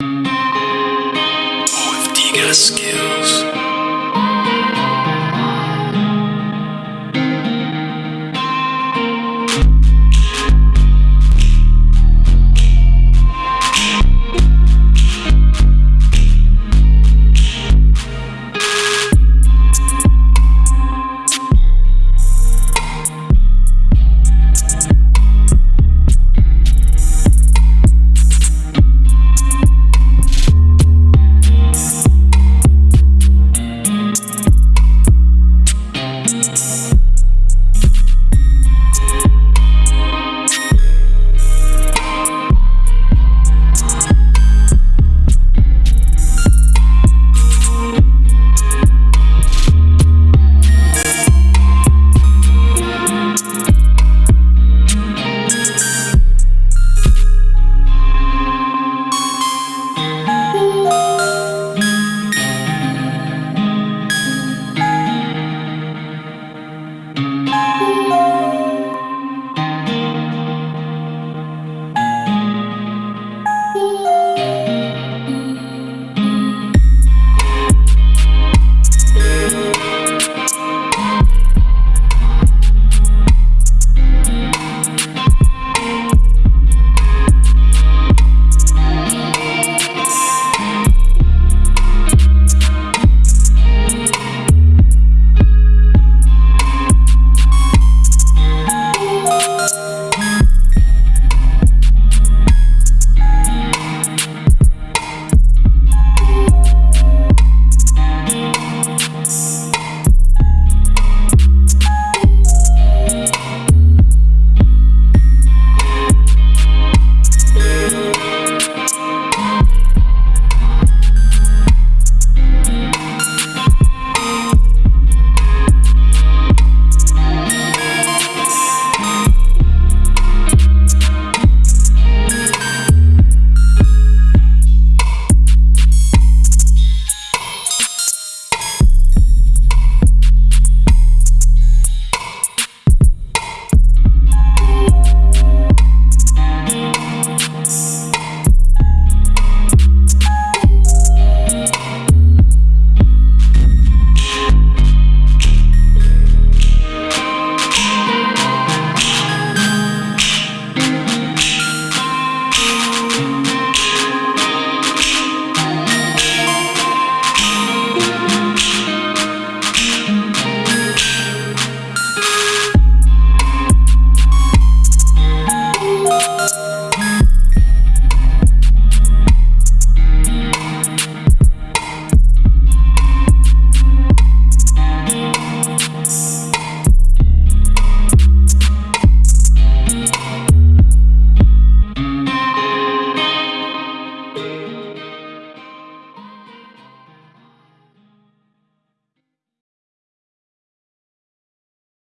With Diga skills.